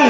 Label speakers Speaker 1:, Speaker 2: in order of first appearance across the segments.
Speaker 1: 아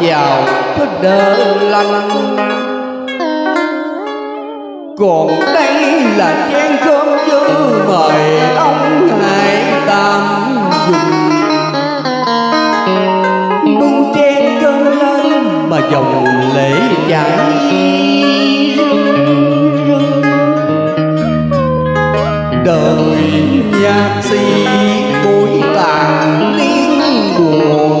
Speaker 1: vào cứ đơ lanh còn đây là chén cơm dư mời ông hải tam dùng. Bưng chén cơm lên mà dòng lễ chảy đời nhạc sĩ si, bối tàn tiếng buồn.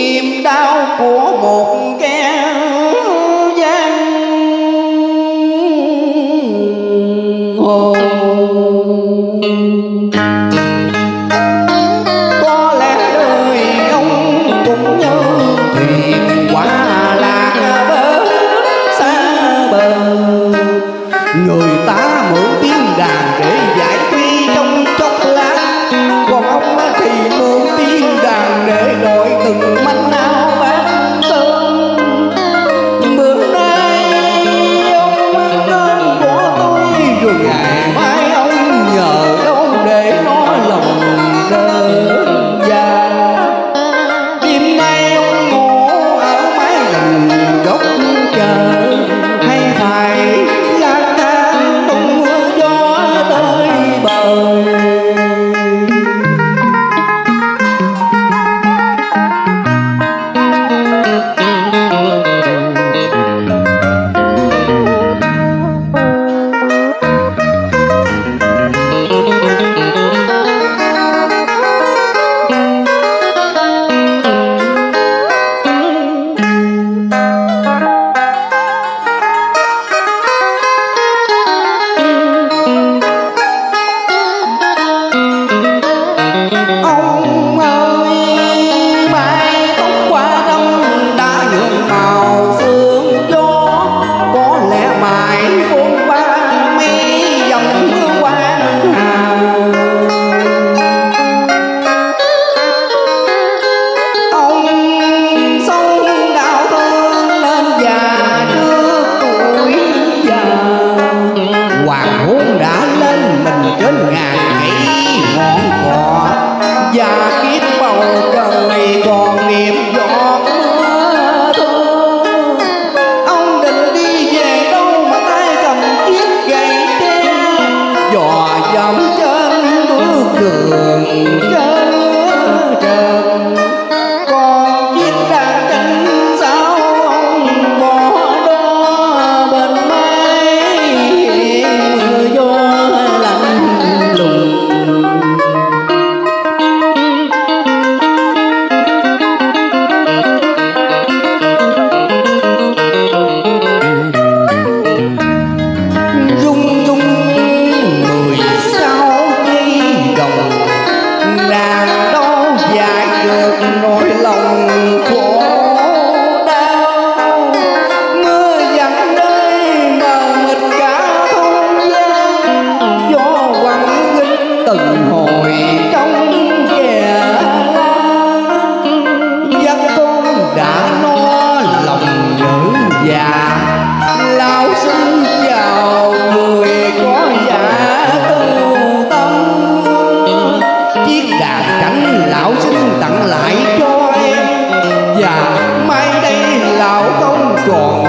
Speaker 1: niềm đau của một cái ngàn cây ngọn cỏ và kiếp bầu trời còn niệm giọt mưa thơ. Ông định đi về đâu mà tay cầm chiếc gậy tre? Dò dẫm trên bước đường chân trần. dạ. Lão xin chào người có giả tu tâm. Chiếc đàn cảnh lão xin tặng lại cho em. Và mai đây lão không còn